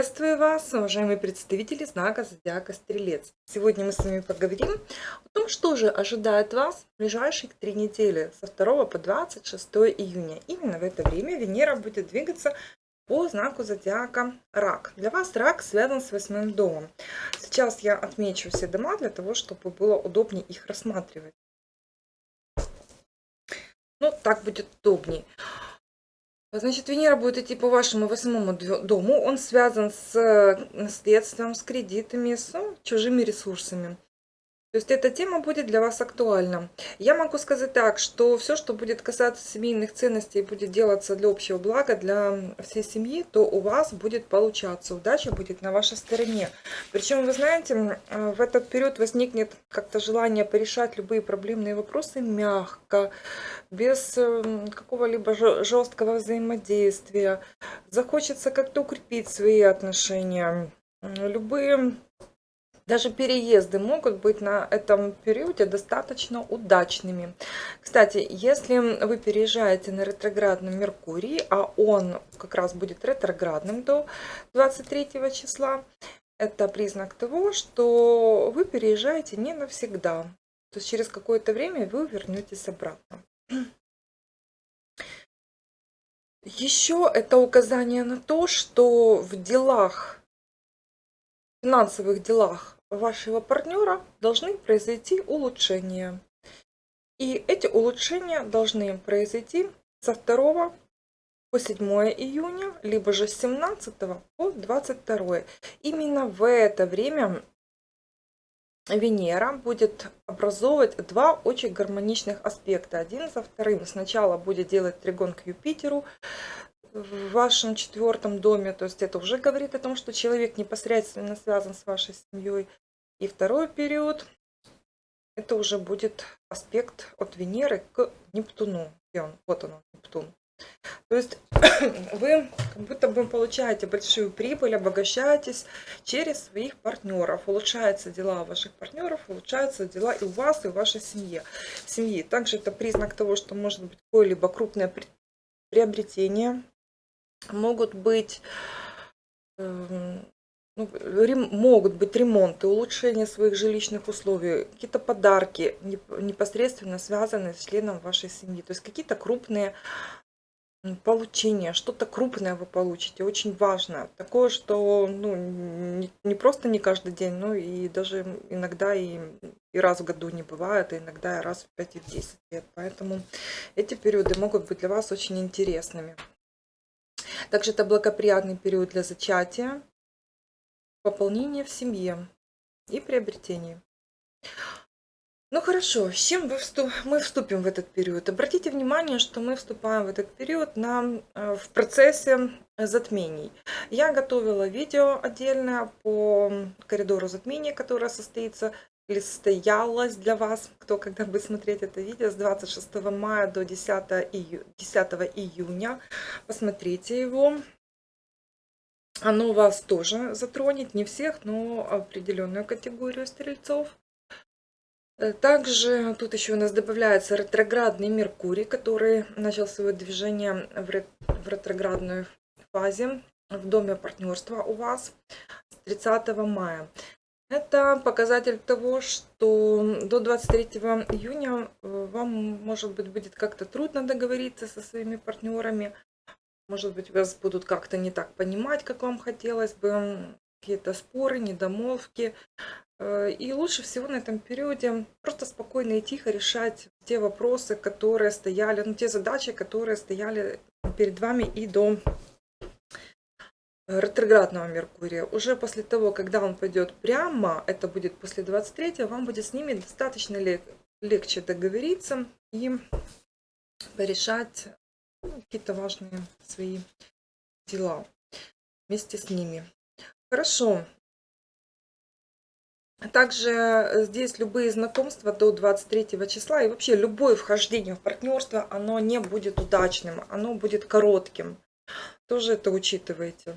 Приветствую вас, уважаемые представители знака Зодиака Стрелец. Сегодня мы с вами поговорим о том, что же ожидает вас в ближайшие три недели со 2 по 26 июня. Именно в это время Венера будет двигаться по знаку Зодиака Рак. Для вас Рак связан с восьмым домом. Сейчас я отмечу все дома для того, чтобы было удобнее их рассматривать. Ну, так будет удобнее. Значит, Венера будет идти по вашему восьмому дому. Он связан с э, наследством, с кредитами, с ну, чужими ресурсами. То есть эта тема будет для вас актуальна. Я могу сказать так, что все, что будет касаться семейных ценностей, будет делаться для общего блага, для всей семьи, то у вас будет получаться. Удача будет на вашей стороне. Причем, вы знаете, э, в этот период возникнет как-то желание порешать любые проблемные вопросы мягко, без э, какого-либо жесткого взаимодействия. Захочется как-то укрепить свои отношения. Любые даже переезды могут быть на этом периоде достаточно удачными. Кстати, если вы переезжаете на ретроградном Меркурии, а он как раз будет ретроградным до 23 числа, это признак того, что вы переезжаете не навсегда. То есть через какое-то время вы вернетесь обратно. Еще это указание на то, что в делах, финансовых делах вашего партнера должны произойти улучшения. И эти улучшения должны произойти со 2 по 7 июня, либо же с 17 по 22. Именно в это время Венера будет образовывать два очень гармоничных аспекта. Один за вторым. Сначала будет делать тригон к Юпитеру, в вашем четвертом доме, то есть это уже говорит о том, что человек непосредственно связан с вашей семьей. И второй период, это уже будет аспект от Венеры к Нептуну. Где он? Вот он, Нептун. То есть вы как будто бы получаете большую прибыль, обогащаетесь через своих партнеров. Улучшаются дела ваших партнеров, улучшаются дела и у вас, и у вашей семьи. семьи. Также это признак того, что может быть какое-либо крупное приобретение, могут быть эм, ну, могут быть ремонты, улучшение своих жилищных условий, какие-то подарки непосредственно связанные с членом вашей семьи. То есть какие-то крупные получения, что-то крупное вы получите, очень важно. Такое, что ну, не, просто не каждый день, но и даже иногда и, и раз в году не бывает, и иногда и раз в 5 и в 10 лет. Поэтому эти периоды могут быть для вас очень интересными. Также это благоприятный период для зачатия, пополнения в семье и приобретения. Ну хорошо, с чем мы вступим в этот период? Обратите внимание, что мы вступаем в этот период на, э, в процессе затмений. Я готовила видео отдельное по коридору затмения, которое состоится или состоялось для вас, кто когда будет смотреть это видео, с 26 мая до 10, ию, 10 июня. Посмотрите его. Оно вас тоже затронет, не всех, но определенную категорию стрельцов. Э, также тут еще у нас добавляется ретроградный Меркурий, который начал свое движение в ретроградной фазе в доме партнерства у вас с 30 мая. Это показатель того, что до 23 июня э, вам, может быть, будет как-то трудно договориться со своими партнерами. Может быть, вас будут как-то не так понимать, как вам хотелось бы. Какие-то споры, недомолвки. Э, и лучше всего на этом периоде просто спокойно и тихо решать те вопросы, которые стояли, ну, те задачи, которые стояли перед вами и до ретроградного Меркурия. Уже после того, когда он пойдет прямо, это будет после 23 вам будет с ними достаточно лег легче договориться и порешать ну, какие-то важные свои дела вместе с ними. Хорошо. Также э, здесь любые знакомства до 23 числа и вообще любое вхождение в партнерство, оно не будет удачным, оно будет коротким. Тоже это учитывайте.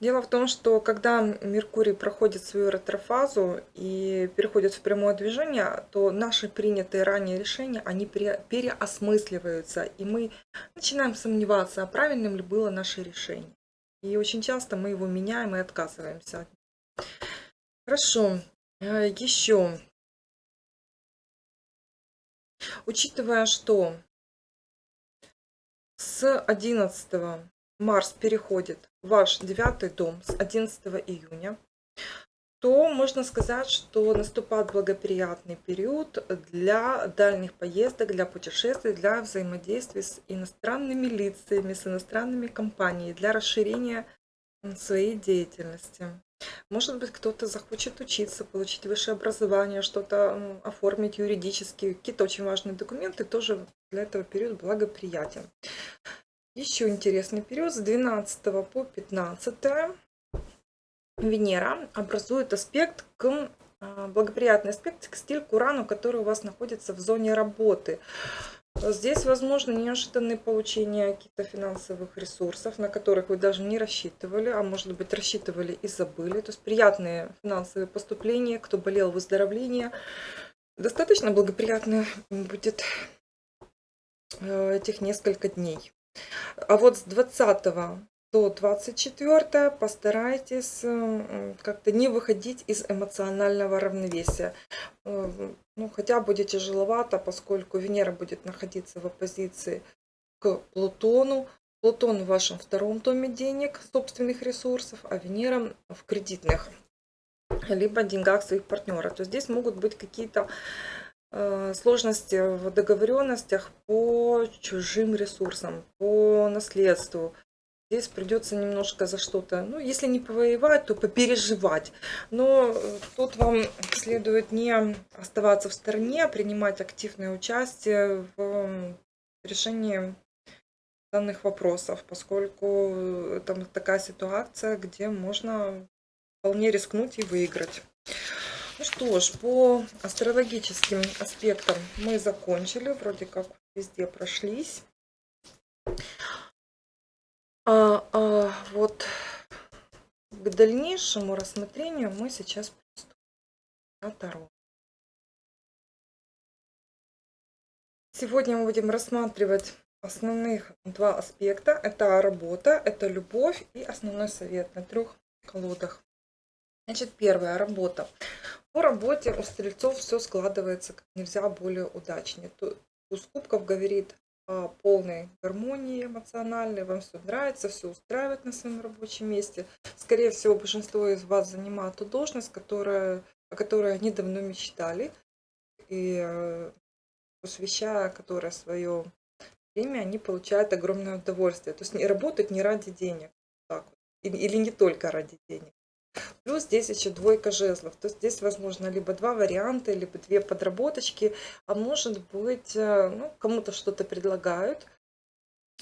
Дело в том, что когда Меркурий проходит свою ретрофазу и переходит в прямое движение, то наши принятые ранее решения, они переосмысливаются, и мы начинаем сомневаться, а правильным ли было наше решение. И очень часто мы его меняем и отказываемся. Хорошо. Э, Еще. Учитывая, что с 11 Марс переходит в ваш девятый дом с 11 июня, то можно сказать, что наступает благоприятный период для дальних поездок, для путешествий, для взаимодействия с иностранными лицами, с иностранными компаниями, для расширения своей деятельности. Может быть, кто-то захочет учиться, получить высшее образование, что-то оформить юридически. Какие-то очень важные документы тоже для этого периода благоприятен. Еще интересный период с 12 по 15 Венера образует аспект к а, благоприятный аспект к стиль к Урану, который у вас находится в зоне работы. Здесь возможно неожиданное получение каких-то финансовых ресурсов, на которых вы даже не рассчитывали, а может быть рассчитывали и забыли. То есть приятные финансовые поступления, кто болел выздоровление. Достаточно благоприятно будет э, этих несколько дней. А вот с 20 до 24 постарайтесь как-то не выходить из эмоционального равновесия. Э, ну, хотя будет тяжеловато, поскольку Венера будет находиться в оппозиции к Плутону. Плутон в вашем втором доме денег, собственных ресурсов, а Венера в кредитных, либо деньгах своих партнеров. То здесь могут быть какие-то э, сложности в договоренностях по чужим ресурсам, по наследству, Здесь придется немножко за что-то, ну, если не повоевать, то попереживать. Но э, тут вам следует не оставаться в стороне, а принимать активное участие в решении данных вопросов, поскольку там такая ситуация, где можно вполне рискнуть и выиграть. Ну что ж, по астрологическим аспектам мы закончили, вроде как везде прошлись. А, а, вот к дальнейшему рассмотрению мы сейчас приступим на Таро. Сегодня мы будем рассматривать основных два аспекта. Это работа, это любовь и основной совет на трех колодах. Значит, первая работа. По работе у стрельцов все складывается как нельзя более удачнее. Туз кубков говорит полной гармонии эмоциональной, вам все нравится, все устраивает на своем рабочем месте. Скорее всего, большинство из вас занимает ту должность, которая, о которой они давно мечтали, и э, посвящая которой свое время, они получают огромное удовольствие. То есть не работать не ради денег, так или не только ради денег. Плюс здесь еще двойка жезлов. То есть здесь возможно либо два варианта, либо две подработочки. А может быть, э, ну, кому-то что-то предлагают.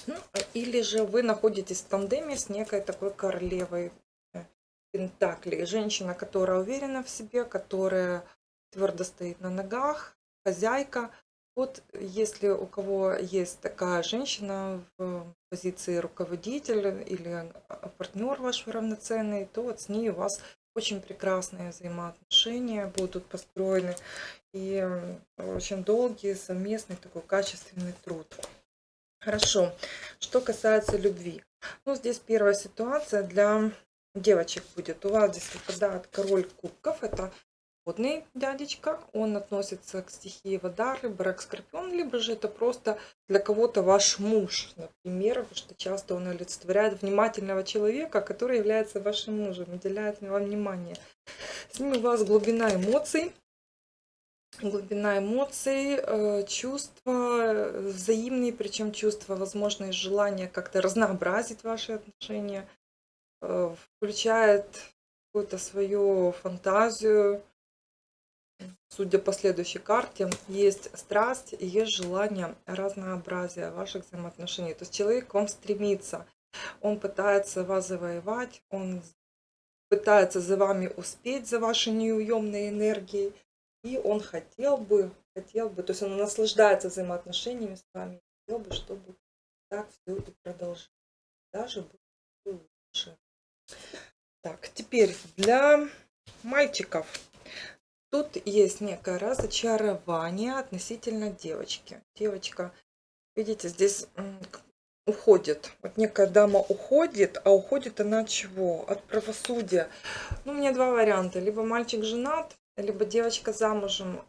Ну, или же вы находитесь в тандеме с некой такой королевой э, Пентакли. Женщина, которая уверена в себе, которая твердо стоит на ногах, хозяйка. Вот если у кого есть такая женщина в позиции руководителя или партнер ваш равноценный, то вот с ней у вас очень прекрасные взаимоотношения будут построены и очень долгий совместный такой качественный труд. Хорошо. Что касается любви. Ну, здесь первая ситуация для девочек будет. У вас здесь выпадает король кубков. Это водный дядечка, он относится к стихии вода, рыба, рак, скорпион, либо же это просто для кого-то ваш муж, например, потому что часто он олицетворяет внимательного человека, который является вашим мужем, уделяет вам внимание. С ним у вас глубина эмоций, глубина эмоций, э, чувства взаимные, причем чувства, возможно, и желание как-то разнообразить ваши отношения, э, включает какую-то свою фантазию, Судя по следующей карте, есть страсть есть желание разнообразия ваших взаимоотношений. То есть человек к вам стремится, он пытается вас завоевать, он пытается за вами успеть, за вашей неуемной энергией, и он хотел бы, хотел бы, то есть он наслаждается взаимоотношениями с вами, хотел бы, чтобы так все и продолжалось, даже было лучше. Так, теперь для мальчиков Тут есть некое разочарование относительно девочки. Девочка, видите, здесь уходит. Вот некая дама уходит, а уходит она чего? От правосудия. Ну, у меня два варианта. Либо мальчик женат, либо девочка замужем.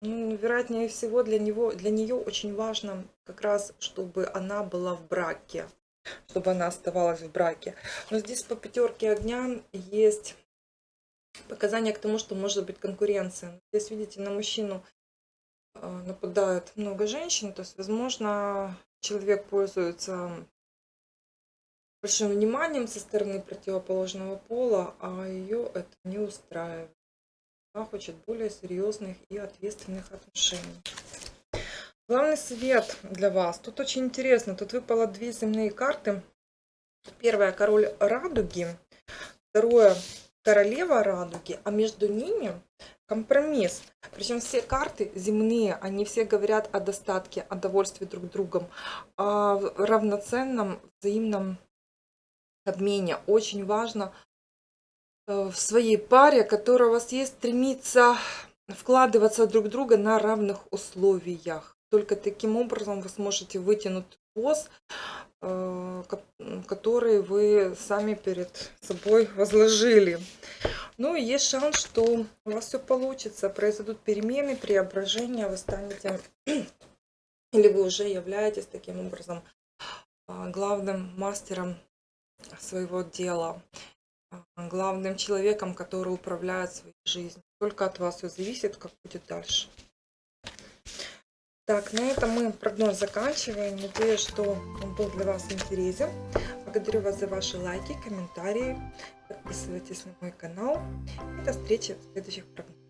Ну, вероятнее всего, для, него, для нее очень важно как раз, чтобы она была в браке. Чтобы она оставалась в браке. Но здесь по пятерке огня есть показания к тому, что может быть конкуренция. Здесь, видите, на мужчину э, нападает много женщин, то есть, возможно, человек пользуется большим вниманием со стороны противоположного пола, а ее это не устраивает. Она хочет более серьезных и ответственных отношений. Главный совет для вас. Тут очень интересно. Тут выпало две земные карты. Первая король радуги. Второе королева радуги, а между ними компромисс. Причем все карты земные, они все говорят о достатке, о довольстве друг другом, о равноценном взаимном обмене. Очень важно э, в своей паре, которая у вас есть, стремиться вкладываться друг друга на равных условиях. Только таким образом вы сможете вытянуть пост, э, который вы сами перед собой возложили. Ну и есть шанс, что у вас все получится, произойдут перемены, преображения, вы станете, или вы уже являетесь таким образом а, главным мастером своего дела, а, главным человеком, который управляет своей жизнью. Только от вас все зависит, как будет дальше. Так, на этом мы прогноз заканчиваем. Надеюсь, что он был для вас интересен. Благодарю вас за ваши лайки, комментарии. Подписывайтесь на мой канал. И до встречи в следующих прогнозах.